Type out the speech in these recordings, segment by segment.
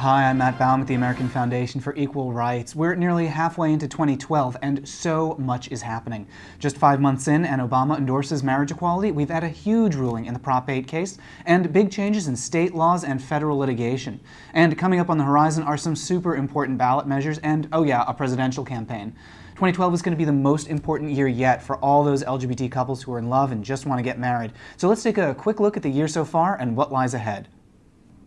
Hi, I'm Matt Baume at the American Foundation for Equal Rights. We're nearly halfway into 2012 and so much is happening. Just five months in and Obama endorses marriage equality, we've had a huge ruling in the Prop 8 case and big changes in state laws and federal litigation. And coming up on the horizon are some super important ballot measures and, oh yeah, a presidential campaign. 2012 is going to be the most important year yet for all those LGBT couples who are in love and just want to get married. So let's take a quick look at the year so far and what lies ahead.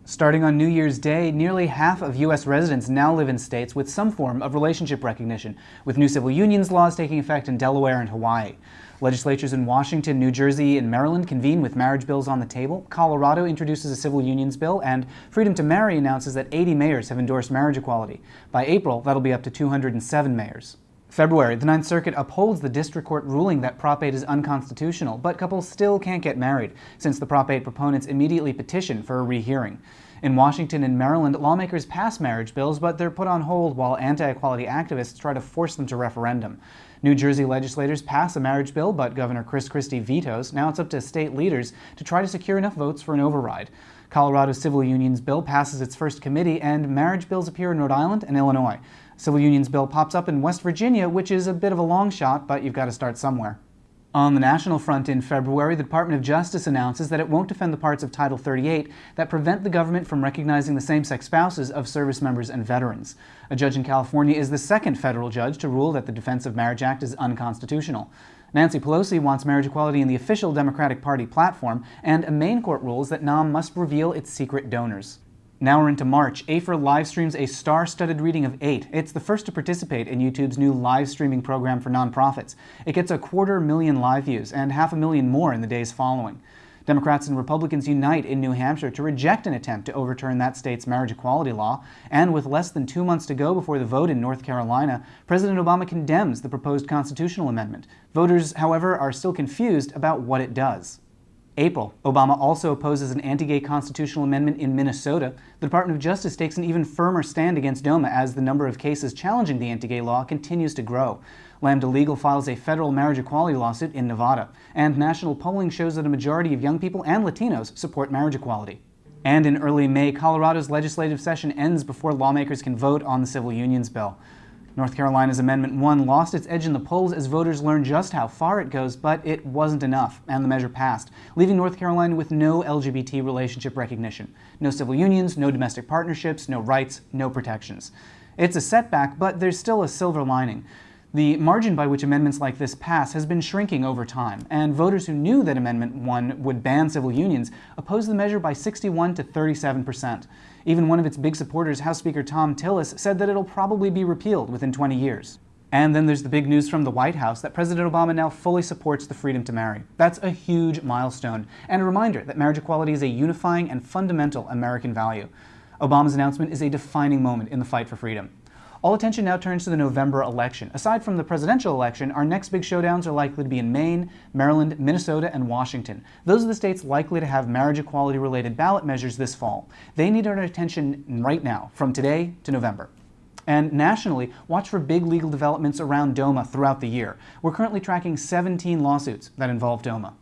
Starting on New Year's Day, nearly half of U.S. residents now live in states with some form of relationship recognition, with new civil unions laws taking effect in Delaware and Hawaii. Legislatures in Washington, New Jersey, and Maryland convene with marriage bills on the table. Colorado introduces a civil unions bill, and Freedom to Marry announces that 80 mayors have endorsed marriage equality. By April, that'll be up to 207 mayors. February, the Ninth Circuit upholds the district court ruling that Prop 8 is unconstitutional, but couples still can't get married, since the Prop 8 proponents immediately petition for a rehearing. In Washington and Maryland, lawmakers pass marriage bills, but they're put on hold while anti-equality activists try to force them to referendum. New Jersey legislators pass a marriage bill, but Governor Chris Christie vetoes. Now it's up to state leaders to try to secure enough votes for an override. Colorado's civil unions bill passes its first committee, and marriage bills appear in Rhode Island and Illinois. Civil unions bill pops up in West Virginia, which is a bit of a long shot, but you've got to start somewhere. On the national front in February, the Department of Justice announces that it won't defend the parts of Title 38 that prevent the government from recognizing the same-sex spouses of service members and veterans. A judge in California is the second federal judge to rule that the Defense of Marriage Act is unconstitutional. Nancy Pelosi wants marriage equality in the official Democratic Party platform, and a Maine court rules that NOM must reveal its secret donors. Now we're into March. AFER live streams a star-studded reading of 8. It's the first to participate in YouTube's new live streaming program for nonprofits. It gets a quarter million live views and half a million more in the days following. Democrats and Republicans unite in New Hampshire to reject an attempt to overturn that state's marriage equality law, and with less than two months to go before the vote in North Carolina, President Obama condemns the proposed constitutional amendment. Voters, however, are still confused about what it does. April, Obama also opposes an anti-gay constitutional amendment in Minnesota. The Department of Justice takes an even firmer stand against DOMA as the number of cases challenging the anti-gay law continues to grow. Lambda Legal files a federal marriage equality lawsuit in Nevada. And national polling shows that a majority of young people and Latinos support marriage equality. And in early May, Colorado's legislative session ends before lawmakers can vote on the civil unions bill. North Carolina's Amendment 1 lost its edge in the polls as voters learned just how far it goes, but it wasn't enough, and the measure passed, leaving North Carolina with no LGBT relationship recognition. No civil unions, no domestic partnerships, no rights, no protections. It's a setback, but there's still a silver lining. The margin by which amendments like this pass has been shrinking over time, and voters who knew that Amendment 1 would ban civil unions opposed the measure by 61 to 37 percent. Even one of its big supporters, House Speaker Thom Tillis, said that it'll probably be repealed within 20 years. And then there's the big news from the White House that President Obama now fully supports the freedom to marry. That's a huge milestone, and a reminder that marriage equality is a unifying and fundamental American value. Obama's announcement is a defining moment in the fight for freedom. All attention now turns to the November election. Aside from the presidential election, our next big showdowns are likely to be in Maine, Maryland, Minnesota, and Washington. Those are the states likely to have marriage equality related ballot measures this fall. They need our attention right now, from today to November. And nationally, watch for big legal developments around DOMA throughout the year. We're currently tracking 17 lawsuits that involve DOMA.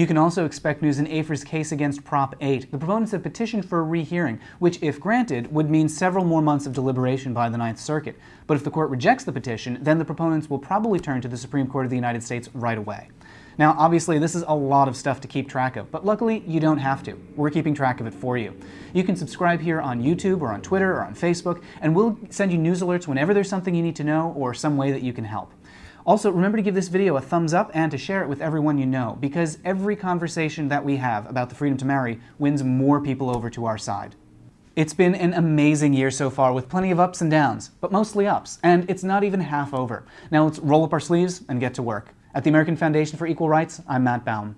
You can also expect news in AFER's case against Prop 8. The proponents have petitioned for a rehearing, which, if granted, would mean several more months of deliberation by the Ninth Circuit. But if the court rejects the petition, then the proponents will probably turn to the Supreme Court of the United States right away. Now, obviously, this is a lot of stuff to keep track of, but luckily, you don't have to. We're keeping track of it for you. You can subscribe here on YouTube or on Twitter or on Facebook, and we'll send you news alerts whenever there's something you need to know or some way that you can help. Also, remember to give this video a thumbs up and to share it with everyone you know, because every conversation that we have about the freedom to marry wins more people over to our side. It's been an amazing year so far with plenty of ups and downs, but mostly ups, and it's not even half over. Now let's roll up our sleeves and get to work. At the American Foundation for Equal Rights, I'm Matt Baume.